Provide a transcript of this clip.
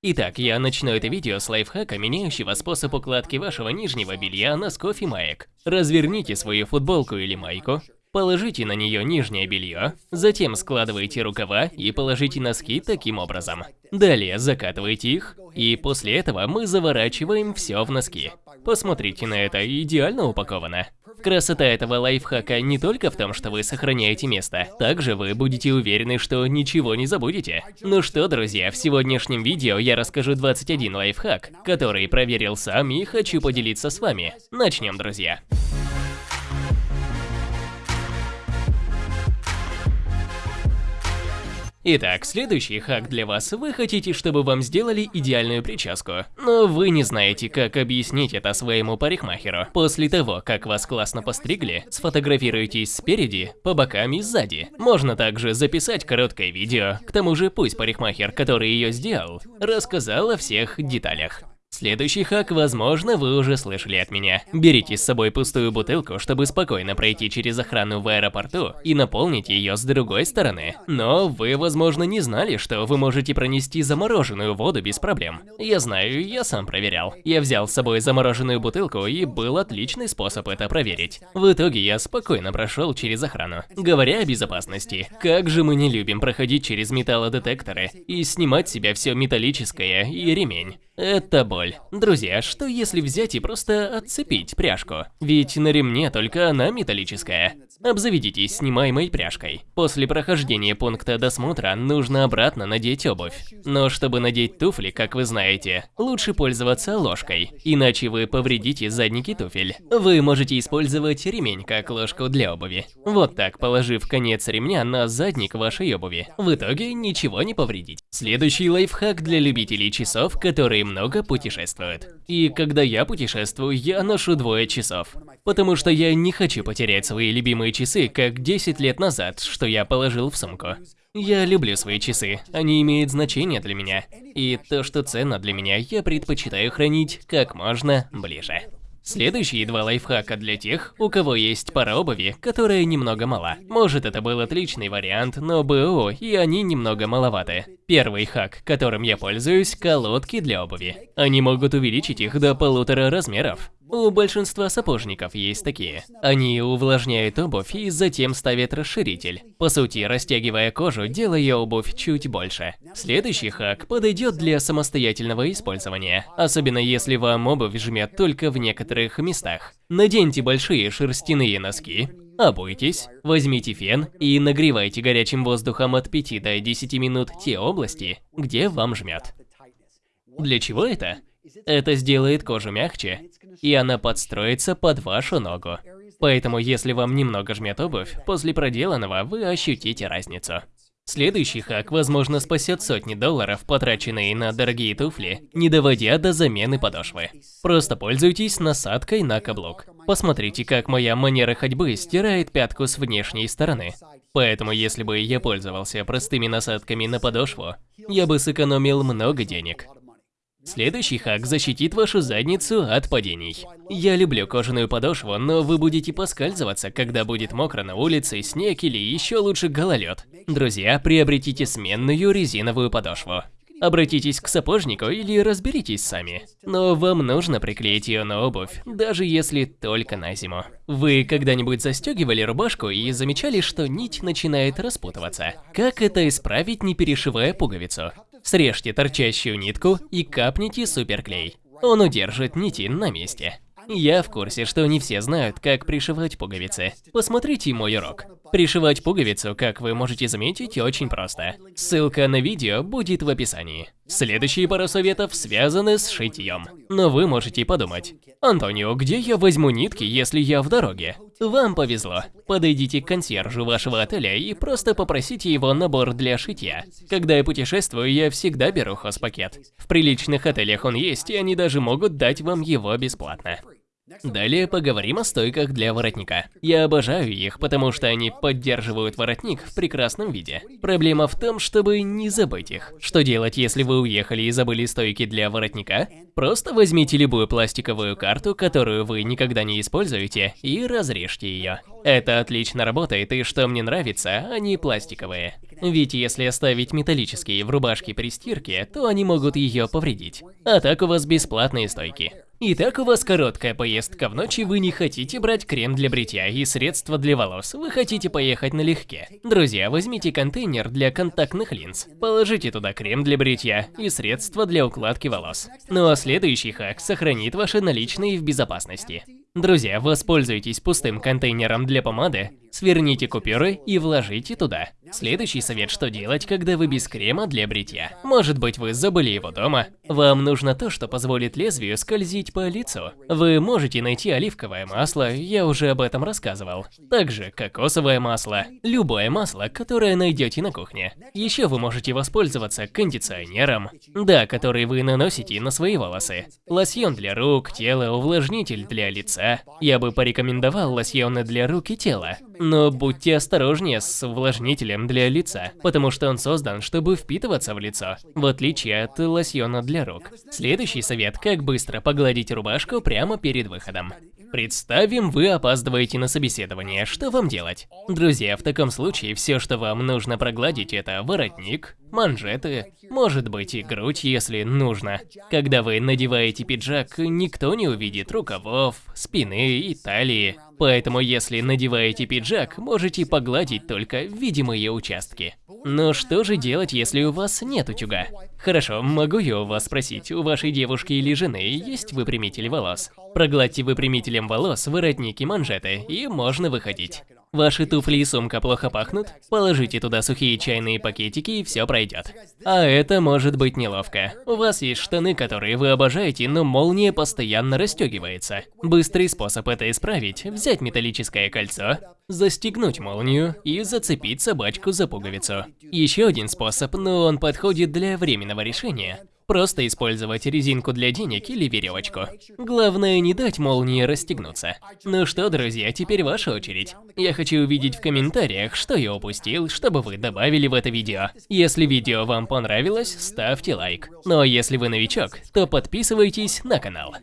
Итак, я начну это видео с лайфхака, меняющего способ укладки вашего нижнего белья, носков и маек. Разверните свою футболку или майку, положите на нее нижнее белье, затем складывайте рукава и положите носки таким образом. Далее закатывайте их, и после этого мы заворачиваем все в носки. Посмотрите на это, идеально упаковано. Красота этого лайфхака не только в том, что вы сохраняете место, также вы будете уверены, что ничего не забудете. Ну что, друзья, в сегодняшнем видео я расскажу 21 лайфхак, который проверил сам и хочу поделиться с вами. Начнем, друзья. Итак, следующий хак для вас. Вы хотите, чтобы вам сделали идеальную прическу, но вы не знаете, как объяснить это своему парикмахеру. После того, как вас классно постригли, сфотографируйтесь спереди, по бокам и сзади. Можно также записать короткое видео, к тому же пусть парикмахер, который ее сделал, рассказал о всех деталях. Следующий хак, возможно, вы уже слышали от меня. Берите с собой пустую бутылку, чтобы спокойно пройти через охрану в аэропорту и наполнить ее с другой стороны. Но вы, возможно, не знали, что вы можете пронести замороженную воду без проблем. Я знаю, я сам проверял. Я взял с собой замороженную бутылку и был отличный способ это проверить. В итоге я спокойно прошел через охрану. Говоря о безопасности, как же мы не любим проходить через металлодетекторы и снимать с себя все металлическое и ремень. Это боль. Друзья, что если взять и просто отцепить пряжку? Ведь на ремне только она металлическая. Обзаведитесь снимаемой пряжкой. После прохождения пункта досмотра нужно обратно надеть обувь. Но чтобы надеть туфли, как вы знаете, лучше пользоваться ложкой, иначе вы повредите задники туфель. Вы можете использовать ремень как ложку для обуви. Вот так, положив конец ремня на задник вашей обуви. В итоге ничего не повредить. Следующий лайфхак для любителей часов, которые много путешествуют. И когда я путешествую, я ношу двое часов. Потому что я не хочу потерять свои любимые часы, как 10 лет назад, что я положил в сумку. Я люблю свои часы, они имеют значение для меня. И то, что ценно для меня, я предпочитаю хранить как можно ближе. Следующие два лайфхака для тех, у кого есть пара обуви, которая немного мала. Может это был отличный вариант, но БО и они немного маловаты. Первый хак, которым я пользуюсь, колодки для обуви. Они могут увеличить их до полутора размеров. У большинства сапожников есть такие. Они увлажняют обувь и затем ставят расширитель. По сути, растягивая кожу, делая обувь чуть больше. Следующий хак подойдет для самостоятельного использования, особенно если вам обувь жмет только в некоторых местах. Наденьте большие шерстяные носки, Обуйтесь, возьмите фен и нагревайте горячим воздухом от 5 до 10 минут те области, где вам жмет. Для чего это? Это сделает кожу мягче, и она подстроится под вашу ногу. Поэтому если вам немного жмет обувь, после проделанного вы ощутите разницу. Следующий хак, возможно, спасет сотни долларов, потраченные на дорогие туфли, не доводя до замены подошвы. Просто пользуйтесь насадкой на каблук. Посмотрите, как моя манера ходьбы стирает пятку с внешней стороны. Поэтому, если бы я пользовался простыми насадками на подошву, я бы сэкономил много денег. Следующий хак защитит вашу задницу от падений. Я люблю кожаную подошву, но вы будете поскальзываться, когда будет мокро на улице, снег или еще лучше гололед. Друзья, приобретите сменную резиновую подошву. Обратитесь к сапожнику или разберитесь сами. Но вам нужно приклеить ее на обувь, даже если только на зиму. Вы когда-нибудь застегивали рубашку и замечали, что нить начинает распутываться? Как это исправить, не перешивая пуговицу? Срежьте торчащую нитку и капните суперклей. Он удержит нити на месте. Я в курсе, что не все знают, как пришивать пуговицы. Посмотрите мой урок. Пришивать пуговицу, как вы можете заметить, очень просто. Ссылка на видео будет в описании. Следующие пару советов связаны с шитьем. Но вы можете подумать, Антонио, где я возьму нитки, если я в дороге? Вам повезло. Подойдите к консьержу вашего отеля и просто попросите его набор для шитья. Когда я путешествую, я всегда беру хозпакет. В приличных отелях он есть, и они даже могут дать вам его бесплатно. Далее поговорим о стойках для воротника. Я обожаю их, потому что они поддерживают воротник в прекрасном виде. Проблема в том, чтобы не забыть их. Что делать, если вы уехали и забыли стойки для воротника? Просто возьмите любую пластиковую карту, которую вы никогда не используете, и разрежьте ее. Это отлично работает, и что мне нравится, они пластиковые. Ведь если оставить металлические в рубашке при стирке, то они могут ее повредить. А так у вас бесплатные стойки. Итак, у вас короткая поездка в ночь, и вы не хотите брать крем для бритья и средства для волос. Вы хотите поехать налегке. Друзья, возьмите контейнер для контактных линз. Положите туда крем для бритья и средства для укладки волос. Ну а следующий хак сохранит ваши наличные в безопасности. Друзья, воспользуйтесь пустым контейнером для помады, сверните купюры и вложите туда. Следующий совет, что делать, когда вы без крема для бритья. Может быть, вы забыли его дома. Вам нужно то, что позволит лезвию скользить по лицу. Вы можете найти оливковое масло, я уже об этом рассказывал. Также кокосовое масло, любое масло, которое найдете на кухне. Еще вы можете воспользоваться кондиционером, да, который вы наносите на свои волосы. Лосьон для рук, тела, увлажнитель для лица. Я бы порекомендовал лосьоны для рук и тела. Но будьте осторожнее с увлажнителем для лица, потому что он создан, чтобы впитываться в лицо, в отличие от лосьона для рук. Следующий совет – как быстро погладить рубашку прямо перед выходом. Представим, вы опаздываете на собеседование, что вам делать? Друзья, в таком случае все, что вам нужно прогладить, это воротник, манжеты, может быть и грудь, если нужно. Когда вы надеваете пиджак, никто не увидит рукавов, спины и талии. Поэтому если надеваете пиджак, можете погладить только видимые участки. Но что же делать, если у вас нет утюга? Хорошо, могу я у вас спросить, у вашей девушки или жены есть выпрямитель волос? Прогладьте выпрямителем волос воротники манжеты, и можно выходить. Ваши туфли и сумка плохо пахнут? Положите туда сухие чайные пакетики и все пройдет. А это может быть неловко. У вас есть штаны, которые вы обожаете, но молния постоянно расстегивается. Быстрый способ это исправить – взять металлическое кольцо, застегнуть молнию и зацепить собачку за пуговицу. Еще один способ, но он подходит для временного решения – Просто использовать резинку для денег или веревочку. Главное не дать молнии расстегнуться. Ну что, друзья, теперь ваша очередь. Я хочу увидеть в комментариях, что я упустил, чтобы вы добавили в это видео. Если видео вам понравилось, ставьте лайк. Но если вы новичок, то подписывайтесь на канал.